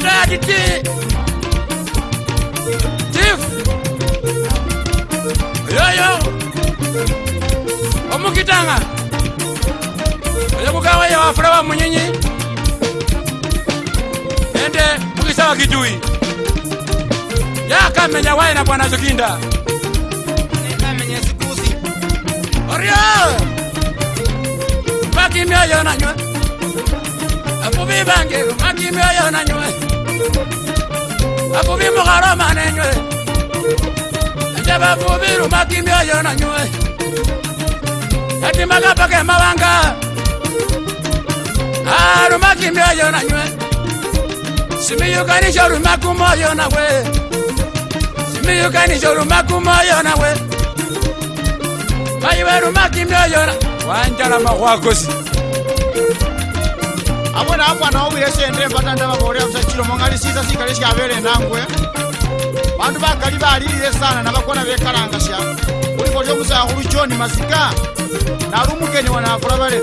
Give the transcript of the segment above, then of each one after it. into yati ti tif yoyo omukitanga oyokukaweye wafula wa munyinyi ende mukisawa kijui yakamenya waina bwana zukinda orio makimi oyonanywe obubi bange makimi oyonanywe abubi mukhara mane nywe enje bavubirumakimbi oyo na nywe yatimaka pake mawanga arumakimbi ah, oyo na nywe simiyukanisha rumakumo oyo nawe simiyukanisha rumakumo oyo nawe mayiwe rumakimbi oyo na wanjala makhwakosi abona akwana obuya esente embatanda babore busa kiro moŋalisisa sikale siabere enangwe bandu bakali balilile esana nabakona bekalangasya kulikolya omusakhulu joni masika nali omugeni wanakula bale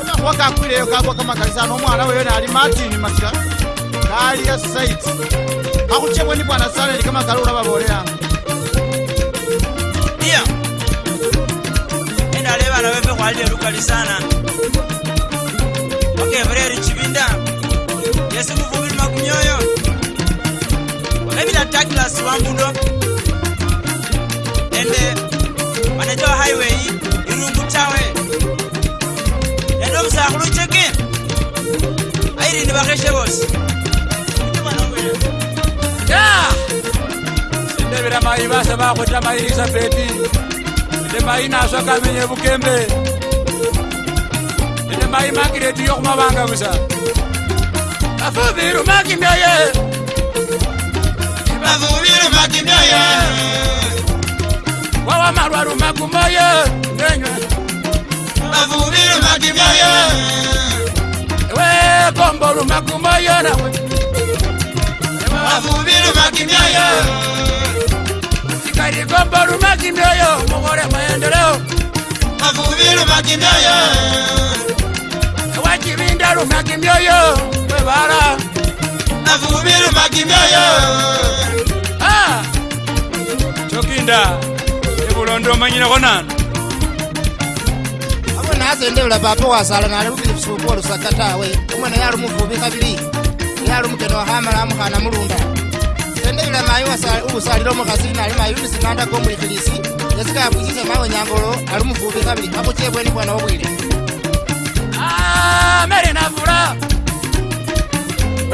onakhuwa kakwileyo kagwa kamakalisana omwana weyo nali matini masika kalia saiti akhuchebwe ni bwana sana eli kamakali ula baboleyanga iya endale bana befe khwalile lukali sana gevreri chivinda yesu kuvumiri makunyoyo vaivila daglas wambudo ende uh, maneja wa highway irungu tawe ende musakulu cheke airini vakeshe vosi ndevira mai vasa vakota mai elizabeti ende mai nazvo akamenye vukembe yeah! mai makireti yokumabanga busa bavuvira makinda ye bavuvira makinda ye wawa malwaru makumbo ye ngenywe bavuvira makinda ye we komboru makumbo ye nawe bavuvira makinda ye sikari komboru makinda ye mukore maendeleo bavuvira makinda ye Navurumia kimyoyo Kwebara Navurumia kimyoyo Ah Chokinda Ebulondo manyina konana Abona azendebula papa wasala nalebukile busuku olusaka tawe Omwana yali muvubi kabiri Yali mukene wahamala amukhana mulunda Sendebula mayi ubusalila omukhasi nali mayi ubisimandako omwikhilisi Yesikabwisise mawe nyangolo ali muvubi kabiri Akhuche bweni bwana obwile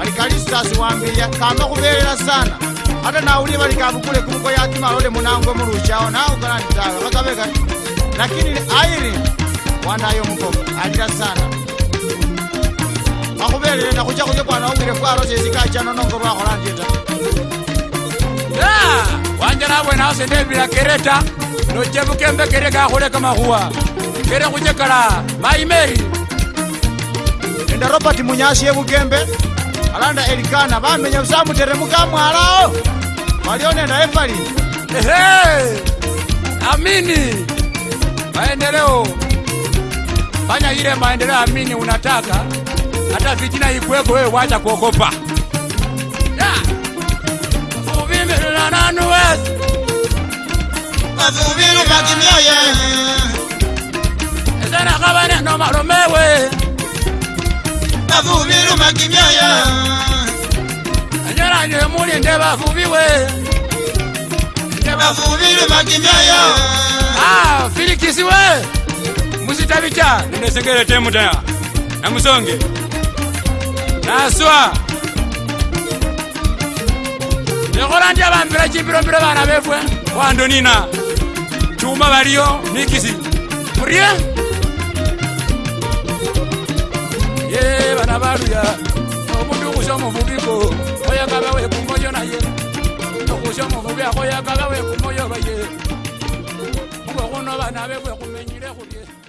bali kalisitasi wambile kama khubelela sana ata nawulie bali kabukule kumuko yakimalole munangwe muluchawo nawukalanitala kakabeka lakini airi wandayo mukoko alila sana akhubelele nakhucha khuse kwana wongile fwalo sesi kachano nongo lwakhola ndye ta wanje nabwenawo sendebila kereta nochebuka kere kakhuleka makhuwa kere khujekala maimeri nende robert munyasi ebukembe alanda elikana bamenya usamuteremuka mwalawo walionenda efali ehe amini maendeleo fanya ile maendeleo amini unataka hata vijina ikweko wewe wacha kuogopa uvimilila nanu wezi mavuvilu vakimyoye no nomalomewe bavubi lumakimyaya anyalanye muli nde bavubiwe nde bavubi lumakimyaya ah filikisiwe musitabica nenesegere te mutaya namusonge naswa ekola ndi abambira cimbirombiro bana befwe wando nina cuma baliyo nikisi murie vana valuya omuntu ukusha muvuviko oyakaka wekumoyo naye ukusha muvuvi akoyakaka wekumoyo vaye uko kuno vana vekwe kumenyile kulye